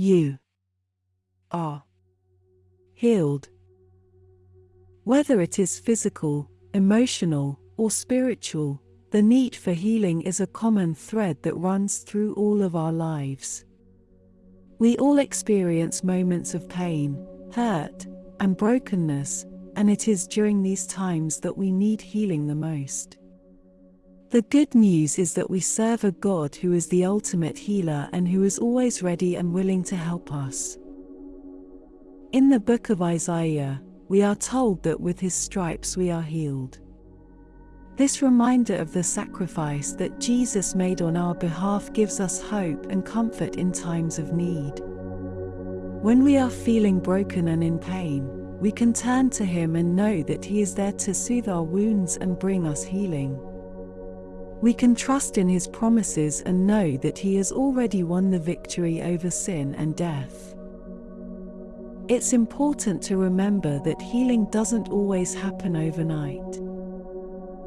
You are healed. Whether it is physical, emotional, or spiritual, the need for healing is a common thread that runs through all of our lives. We all experience moments of pain, hurt, and brokenness, and it is during these times that we need healing the most. The good news is that we serve a God who is the ultimate healer and who is always ready and willing to help us. In the book of Isaiah, we are told that with his stripes we are healed. This reminder of the sacrifice that Jesus made on our behalf gives us hope and comfort in times of need. When we are feeling broken and in pain, we can turn to Him and know that He is there to soothe our wounds and bring us healing. We can trust in His promises and know that He has already won the victory over sin and death. It's important to remember that healing doesn't always happen overnight.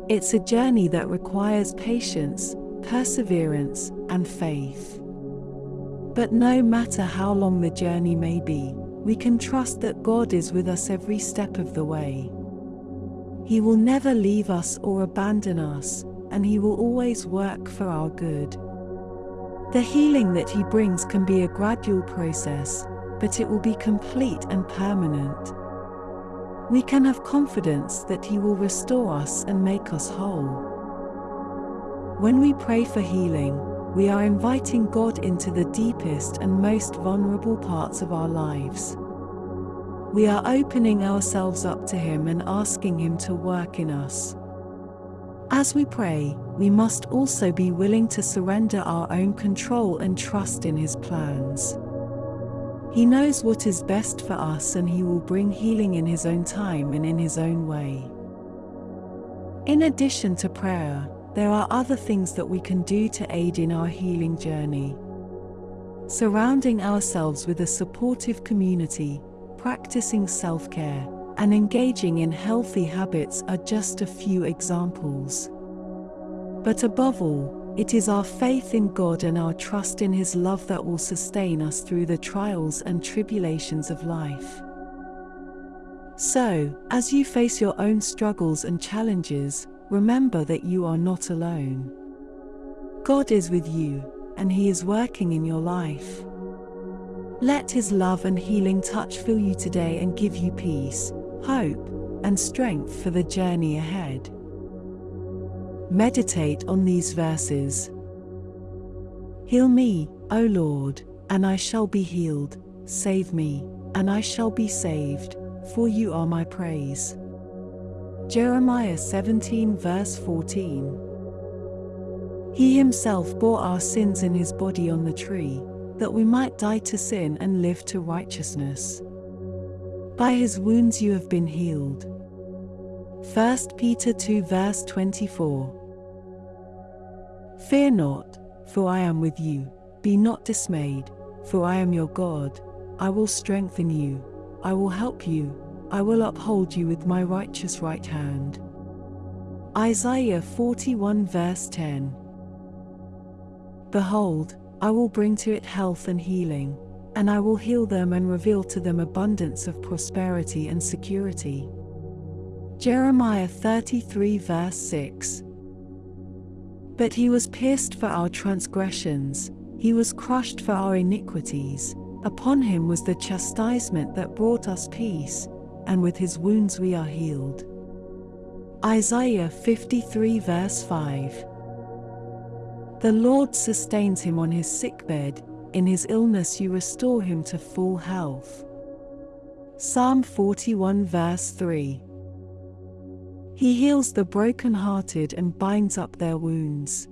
It's a journey that requires patience, perseverance, and faith. But no matter how long the journey may be, we can trust that God is with us every step of the way. He will never leave us or abandon us, and He will always work for our good. The healing that He brings can be a gradual process, but it will be complete and permanent. We can have confidence that He will restore us and make us whole. When we pray for healing, we are inviting God into the deepest and most vulnerable parts of our lives. We are opening ourselves up to Him and asking Him to work in us. As we pray, we must also be willing to surrender our own control and trust in His plans. He knows what is best for us and He will bring healing in His own time and in His own way. In addition to prayer, there are other things that we can do to aid in our healing journey. Surrounding ourselves with a supportive community, practicing self care, and engaging in healthy habits are just a few examples. But above all, it is our faith in God and our trust in His love that will sustain us through the trials and tribulations of life. So, as you face your own struggles and challenges, remember that you are not alone. God is with you, and He is working in your life. Let His love and healing touch fill you today and give you peace, hope, and strength for the journey ahead. Meditate on these verses. Heal me, O Lord, and I shall be healed, save me, and I shall be saved, for you are my praise. Jeremiah 17 verse 14. He himself bore our sins in his body on the tree, that we might die to sin and live to righteousness. By his wounds you have been healed. 1 Peter 2 verse 24. Fear not, for I am with you. Be not dismayed, for I am your God. I will strengthen you. I will help you. I will uphold you with my righteous right hand. Isaiah 41 verse 10. Behold, I will bring to it health and healing, and I will heal them and reveal to them abundance of prosperity and security. Jeremiah 33 verse 6. But he was pierced for our transgressions, he was crushed for our iniquities, upon him was the chastisement that brought us peace, and with his wounds we are healed. Isaiah 53 verse 5. The Lord sustains him on his sickbed, in his illness you restore him to full health. Psalm 41 verse 3. He heals the broken-hearted and binds up their wounds.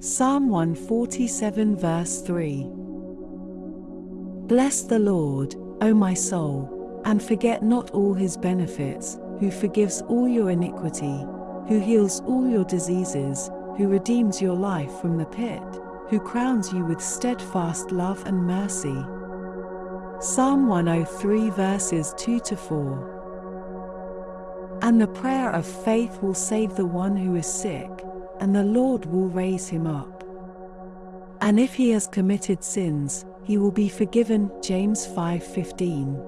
Psalm 147 verse 3. Bless the Lord, O my soul, and forget not all his benefits, who forgives all your iniquity, who heals all your diseases, who redeems your life from the pit, who crowns you with steadfast love and mercy. Psalm 103 verses 2 to 4. And the prayer of faith will save the one who is sick, and the Lord will raise him up. And if he has committed sins, he will be forgiven. James 5:15.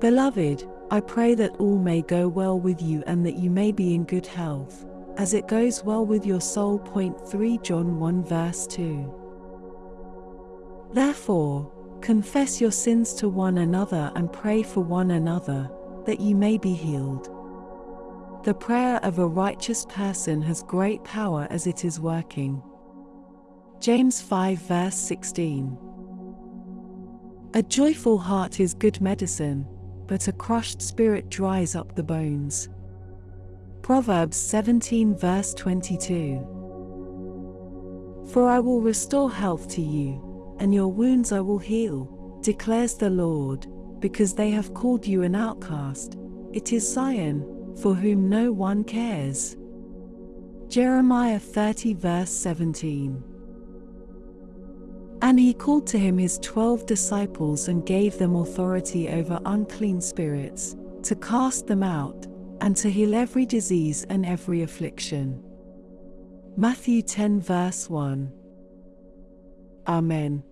Beloved, I pray that all may go well with you and that you may be in good health, as it goes well with your soul. Point 3 John 1 verse 2. Therefore, confess your sins to one another and pray for one another, that you may be healed. The prayer of a righteous person has great power as it is working. James 5 verse 16. A joyful heart is good medicine, but a crushed spirit dries up the bones. Proverbs 17 verse 22. For I will restore health to you, and your wounds I will heal, declares the Lord, because they have called you an outcast. It is Zion, for whom no one cares. Jeremiah 30 verse 17. And he called to him his twelve disciples and gave them authority over unclean spirits, to cast them out, and to heal every disease and every affliction. Matthew 10 verse 1. Amen.